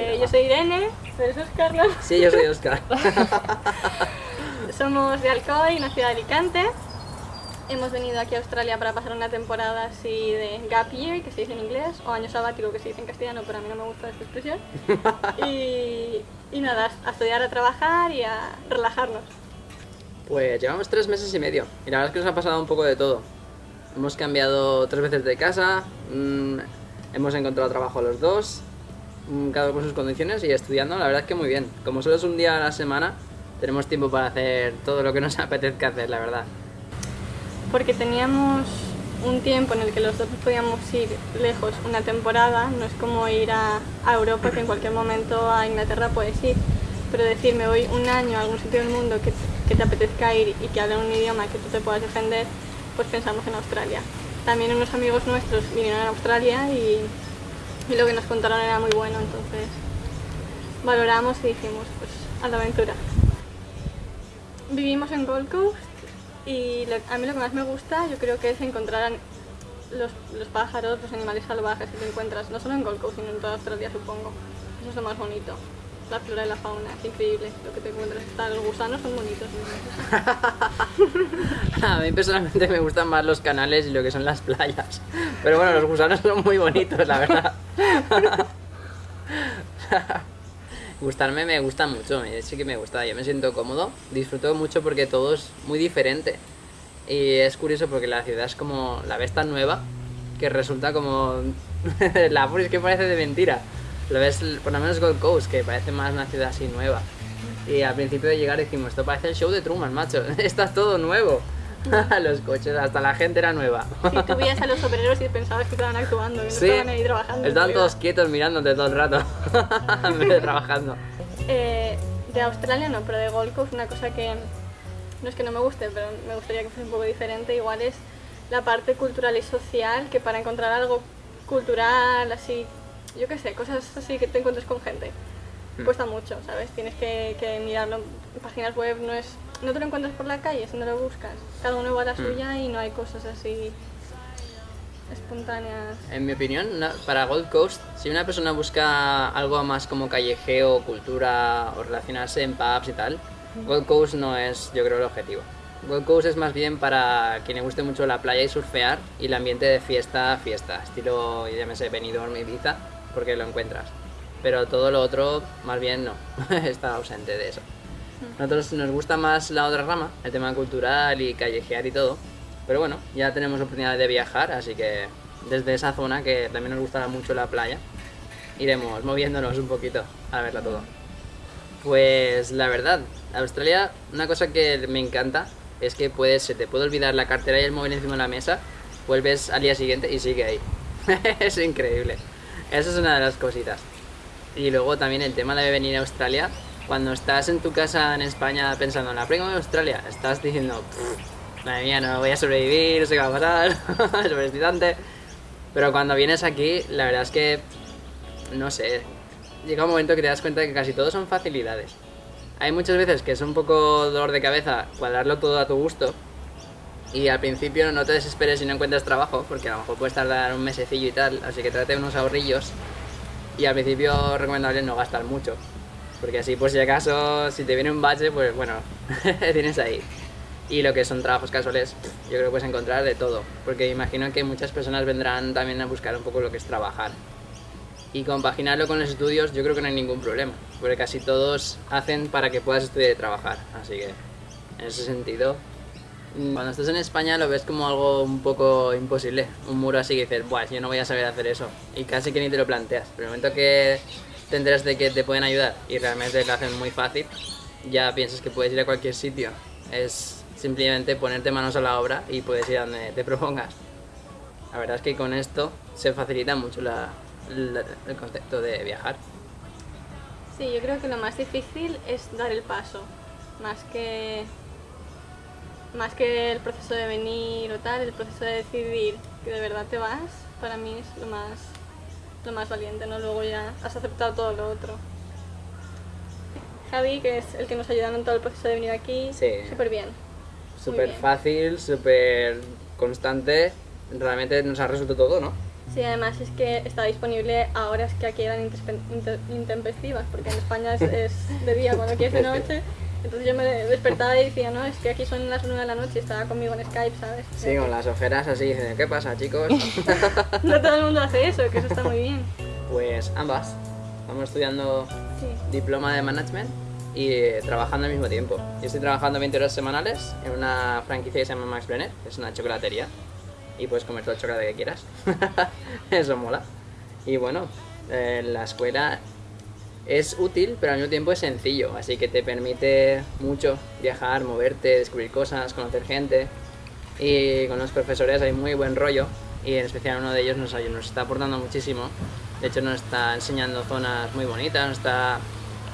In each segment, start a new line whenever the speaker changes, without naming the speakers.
Eh, yo soy Irene, ¿tú eres Oscar, no?
Sí, yo soy Oscar.
Somos de Alcoy, una ciudad de Alicante. Hemos venido aquí a Australia para pasar una temporada así de gap year, que se dice en inglés, o año sabático, que se dice en castellano, pero a mí no me gusta esta expresión. Y, y nada, a estudiar, a trabajar y a relajarnos.
Pues llevamos tres meses y medio y la verdad es que nos ha pasado un poco de todo. Hemos cambiado tres veces de casa, mm, hemos encontrado trabajo los dos, cada uno con sus condiciones y estudiando, la verdad es que muy bien. Como solo es un día a la semana, tenemos tiempo para hacer todo lo que nos apetezca hacer, la verdad.
Porque teníamos un tiempo en el que los dos podíamos ir lejos una temporada, no es como ir a, a Europa que en cualquier momento a Inglaterra puedes ir, pero decir me voy un año a algún sitio del mundo que, que te apetezca ir y que hable un idioma que tú te puedas defender, pues pensamos en Australia. También unos amigos nuestros vinieron a Australia y, y lo que nos contaron era muy bueno, entonces valoramos y dijimos pues a la aventura. Vivimos en Gold Coast y a mí lo que más me gusta yo creo que es encontrar los, los pájaros, los animales salvajes que te encuentras, no solo en Gold Coast, sino en toda Australia supongo. Eso es lo más bonito. La flora y la fauna, es increíble lo que te encuentras. Hasta los gusanos son bonitos.
A mí personalmente me gustan más los canales y lo que son las playas. Pero bueno, los gusanos son muy bonitos, la verdad. Gustarme me gusta mucho, sí que me gusta, yo me siento cómodo, disfruto mucho porque todo es muy diferente. Y es curioso porque la ciudad es como, la ves tan nueva, que resulta como, la es que parece de mentira. Lo ves, por lo menos Gold Coast, que parece más una ciudad así nueva. Y al principio de llegar decimos, esto parece el show de Truman, macho, está todo nuevo. Los coches, hasta la gente era nueva.
Si tú veías a los obreros y pensabas que estaban actuando, que no
Sí,
estaban ahí trabajando.
estaban todos quietos mirándote todo el rato, en vez de trabajando.
Eh, de Australia no, pero de Gold Coast una cosa que no es que no me guste, pero me gustaría que fuese un poco diferente, igual es la parte cultural y social, que para encontrar algo cultural, así, yo qué sé, cosas así que te encuentres con gente,
Mm.
cuesta mucho, ¿sabes? Tienes que, que mirarlo en páginas web, no es no te lo encuentras por la calle, si no lo buscas. Cada uno va a la
Mm.
suya y no hay cosas así espontáneas.
En mi opinión, una- para Gold Coast, si una persona busca algo más como callejeo, cultura o relacionarse en pubs y tal, Gold Coast no es, yo creo, el objetivo. Gold Coast es más bien para quien le guste mucho la playa y surfear y el ambiente de fiesta, fiesta, estilo, llámese Benidorm, Ibiza, porque lo encuentras. Pero todo lo otro, más bien no, está ausente de eso. Nosotros nos gusta más la otra rama, el tema cultural y callejear y todo. Pero bueno, ya tenemos oportunidad de viajar, así que desde esa zona que también nos gustará mucho la playa, iremos moviéndonos un poquito a verla todo. Pues la verdad, Australia, una cosa que me encanta es que puedes, se te puede olvidar la cartera y el móvil encima de la mesa, vuelves al día siguiente y sigue ahí. es increíble. Eso es una de las cositas. Y luego también el tema de venir a Australia. Cuando estás en tu casa en España pensando en la prima de Australia, estás diciendo, "Pff, madre mía, no voy a sobrevivir, no sé qué va a pasar, es excitante". Pero cuando vienes aquí, la verdad es que, no sé, llega un momento que te das cuenta de que casi todo son facilidades. Hay muchas veces que es un poco dolor de cabeza cuadrarlo todo a tu gusto. Y al principio no te desesperes si no encuentras trabajo, porque a lo mejor puedes tardar un mesecillo y tal, así que trate unos ahorrillos y al principio recomendable no gastar mucho. Porque así, pues si acaso, si te viene un bache, pues bueno, tienes ahí. Y lo que son trabajos casuales, yo creo que puedes encontrar de todo. Porque imagino que muchas personas vendrán también a buscar un poco lo que es trabajar. Y compaginarlo con los estudios, yo creo que no hay ningún problema. Porque casi todos hacen para que puedas estudiar y trabajar. Así que, en ese sentido, cuando estás en España lo ves como algo un poco imposible. Un muro así que dices, Buah, yo no voy a saber hacer eso. Y casi que ni te lo planteas. Pero el momento que te enteras de que te pueden ayudar y realmente lo hacen muy fácil, ya piensas que puedes ir a cualquier sitio. Es simplemente ponerte manos a la obra y puedes ir a donde te propongas. La verdad es que con esto se facilita mucho el concepto de viajar.
Sí, yo creo que lo más difícil es dar el paso, más que más que el proceso de venir o tal, el proceso de decidir que de verdad te vas, para mí es lo más lo más valiente, ¿no? Luego ya has aceptado todo lo otro. Javi, que es el que nos ayudaron en todo el proceso de venir aquí,
Sí.
súper bien.
Súper fácil, súper constante. Realmente nos ha resuelto todo, ¿no?
Sí, además es que está disponible a horas que aquí eran intempestivas, porque en España es, es de día cuando aquí es de noche. Entonces yo me despertaba y decía, no, es que aquí son las 9 de la noche y estaba conmigo en Skype, ¿sabes?
Sí, con las ojeras así, dicen, ¿qué pasa, chicos?
No todo el mundo hace eso, que eso está muy bien.
pues ambas. Estamos estudiando
Sí.
diploma de management y eh, trabajando al mismo tiempo. Yo estoy trabajando 20 horas semanales en una franquicia que se llama Max Brenner, es una chocolatería. Y puedes comer todo el chocolate que quieras. Eso mola. Y bueno, eh, la escuela es útil, pero al mismo tiempo es sencillo. Así que te permite mucho viajar, moverte, descubrir cosas, conocer gente. Y con los profesores hay muy buen rollo. Y en especial uno de ellos nos, nos está aportando muchísimo. De hecho nos está enseñando zonas muy bonitas, nos está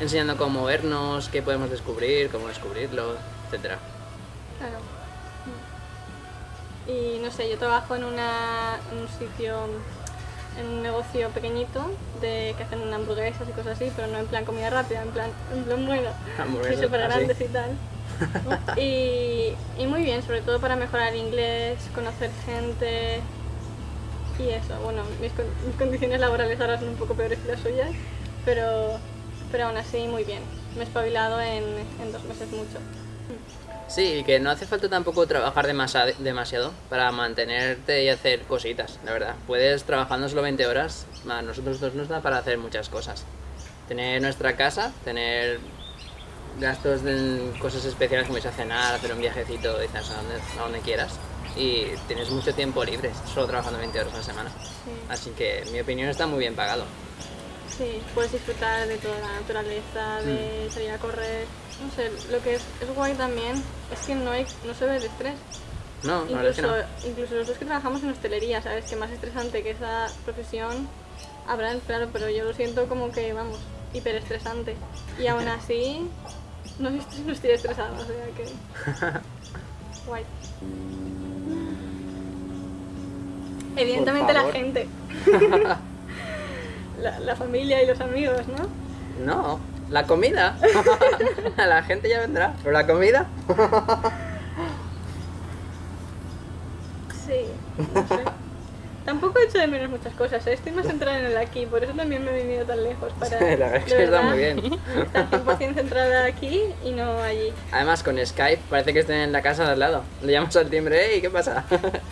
enseñando cómo movernos, qué podemos descubrir, cómo descubrirlo, etcétera.
Claro. Y no sé, yo trabajo en, una, en un sitio, en un negocio pequeñito de que hacen hamburguesas y cosas así, pero no en plan comida rápida, en plan, en plan bueno, súper
así.
grandes y tal. y, y muy bien, sobre todo para mejorar el inglés, conocer gente y eso. Bueno, mis, con- mis condiciones laborales ahora son un poco peores que las suyas, pero, pero aún así muy bien. Me he espabilado en, en dos meses mucho.
Sí, y que no hace falta tampoco trabajar demasiado para mantenerte y hacer cositas, la verdad. Puedes trabajando solo 20 horas, a nosotros dos nos da para hacer muchas cosas. Tener nuestra casa, tener gastos de cosas especiales como irse a cenar, hacer un viajecito dices, a donde, a donde quieras. Y tienes mucho tiempo libre, solo trabajando 20 horas a la semana.
Sí.
Así que en mi opinión está muy bien pagado.
Sí, puedes disfrutar de toda la naturaleza, de
Mm.
salir a correr. No sé, lo que es, es guay también es que no, hay, no se ve el estrés.
No, verdad es que
Incluso,
no.
incluso los dos que trabajamos en hostelería, ¿sabes? Que más estresante que esa profesión habrán, claro, pero yo lo siento como que, vamos, hiperestresante. Y aún así, no, estoy- no estoy estresada, o sea que... Guay. Evidentemente la gente. la, la familia y los amigos, ¿no?
No, la comida. la gente ya vendrá, pero la comida.
Sí, no sé. Tampoco he hecho de menos muchas cosas, ¿eh? estoy más centrada en el aquí, por eso también me he venido tan lejos. Para,
La verdad es que está muy bien.
Estar 100% centrada aquí y no allí.
Además, con Skype parece que estén en la casa de al lado. Le llamas al timbre, ¿y qué pasa?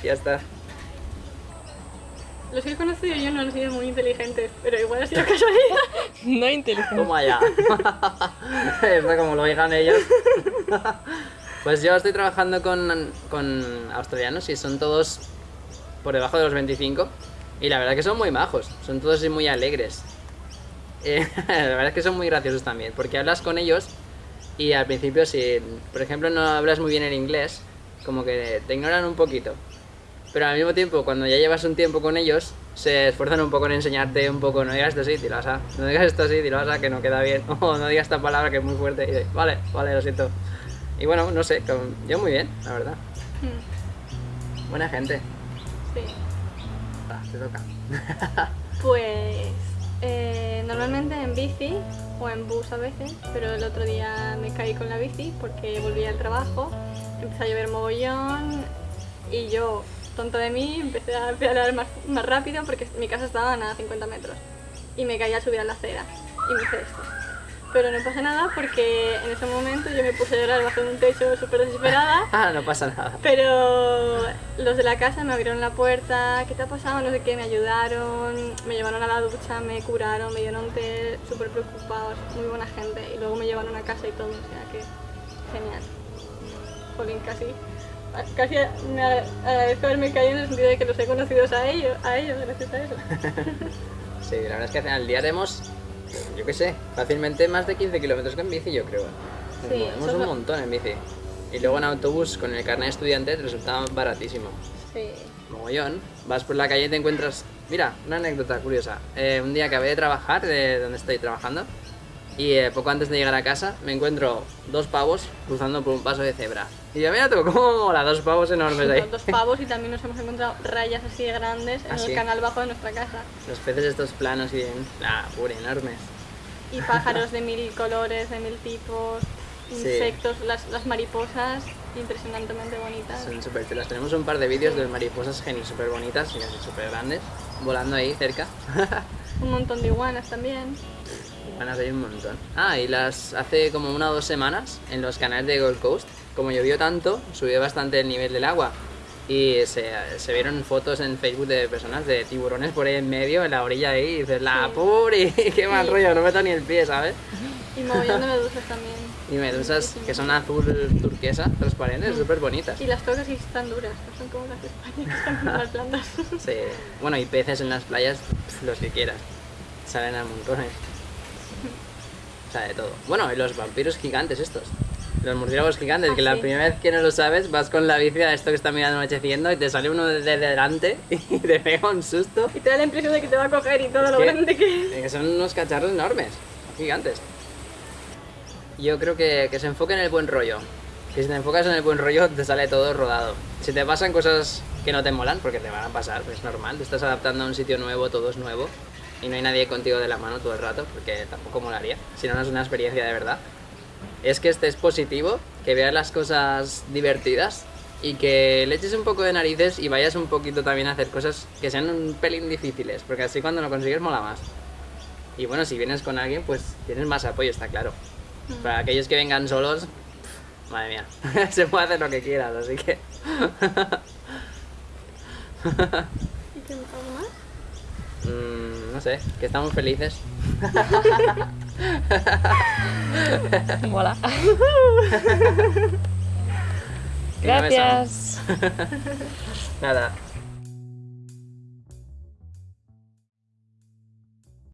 ya está.
Los que he conocido yo no han sido muy inteligentes, pero igual ha sido casualidad.
No inteligente.
Toma allá. Esto como lo digan ellos. pues yo estoy trabajando con, con australianos y son todos por debajo de los 25. Y la verdad que son muy majos, son todos muy alegres. Eh, la verdad es que son muy graciosos también, porque hablas con ellos y al principio si, por ejemplo, no hablas muy bien el inglés, como que te ignoran un poquito. Pero al mismo tiempo, cuando ya llevas un tiempo con ellos, se esfuerzan un poco en enseñarte un poco, no digas esto así, dilo así, no digas esto así, dilo así, que no queda bien, o no digas esta palabra que es muy fuerte, y dices, vale, vale, lo siento. Y bueno, no sé, yo muy bien, la verdad.
Hmm,
Buena gente.
Sí.
Ah, te toca.
Pues eh, normalmente en bici o en bus a veces, pero el otro día me caí con la bici porque volví al trabajo, empezó a llover mogollón y yo, tonta de mí, empecé a pedalear más, más rápido porque mi casa estaba a nada 50 metros y me caí al subir a la acera y me hice esto. Pero no pasa nada porque en ese momento yo me puse a llorar bajo un techo súper desesperada
Ah, no pasa nada.
pero los de la casa me abrieron la puerta, ¿qué te ha pasado? No sé qué, me ayudaron, me llevaron a la ducha, me curaron, me dieron té, súper preocupados, muy buena gente. Y luego me llevaron a casa y todo, o sea que genial. Jolín, casi, casi me ag- agradezco haberme caído en el sentido de que los he conocido a ellos, a ellos gracias a eso.
Sí, la verdad es que al día haremos, yo qué sé, fácilmente más de 15 kilómetros con bici, yo creo. Nos
Sí,
movemos un montón en bici. Y luego en autobús con el carnet de estudiante te resultaba baratísimo.
Sí.
Mogollón, vas por la calle y te encuentras. Mira, una anécdota curiosa. Eh, un día acabé de trabajar, de donde estoy trabajando, y eh, poco antes de llegar a casa me encuentro dos pavos cruzando por un paso de cebra. Y yo, mira tú, cómo mola, dos pavos enormes ahí.
Dos pavos y también nos hemos encontrado rayas así de grandes en
¿Ah, sí?
el canal bajo de nuestra casa.
Los peces estos planos y, ah, pura, enormes.
Y pájaros de mil colores, de mil tipos,
Sí.
insectos, las, las mariposas impresionantemente bonitas.
Son súper chulas. Tenemos un par de vídeos de mariposas geniales, súper bonitas y así súper grandes. volando ahí cerca.
Un montón de iguanas también.
Iguanas hay un montón. Ah, y las hace como una o dos semanas en los canales de Gold Coast, como llovió tanto, subió bastante el nivel del agua. Y se, se vieron fotos en Facebook de personas de tiburones por ahí en medio, en la orilla ahí, y dices, la
Sí.
puri, qué mal
Sí.
rollo, no meto ni el pie, ¿sabes?
Y mogollón de medusas también.
Y medusas que son azul turquesa, transparentes, súper bonitas.
Y las tocas están duras, no son como las de España, que están como las plantas.
Sí. Bueno, y peces en las playas, los que quieras. Salen a montones. O sea, de todo. Te los vampiros gigantes estos. Los murciélagos gigantes,
Ah,
que la primera vez que no lo sabes, vas con la bici a esto que está mirando anocheciendo y te sale uno desde delante y te pega un susto.
Y te da la impresión de que te va a coger y todo
Es
lo
que-
grande que es.
Que son unos cacharros enormes, gigantes. Yo creo que, que se enfoque en el buen rollo. Que si te enfocas en el buen rollo, te sale todo rodado. Si te pasan cosas que no te molan, porque te van a pasar, pues es normal. Te estás adaptando a un sitio nuevo, todo es nuevo. Y no hay nadie contigo de la mano todo el rato, porque tampoco molaría. Si no, no es una experiencia de verdad. Es que estés positivo, que veas las cosas divertidas y que le eches un poco de narices y vayas un poquito también a hacer cosas que sean un pelín difíciles, porque así cuando lo consigues mola más. Y bueno, si vienes con alguien, pues tienes más apoyo, está claro. Para aquellos que vengan solos, madre mía, se puede hacer lo que quieras, así que...
¿Y qué más?
No sé, que estamos felices.
Mola. Gracias.
Nada,